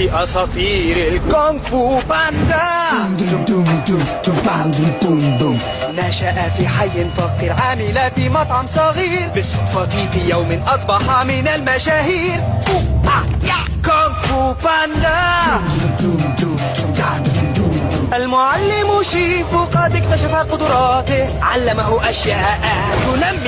في أساطير الكونغ فو باندا. نشأ في حي فقير عامل في مطعم صغير. بالصدفة في يوم أصبح من المشاهير. كونغ فو باندا. المعلم شيفو قد اكتشف قدراته. علمه أشياء تنمي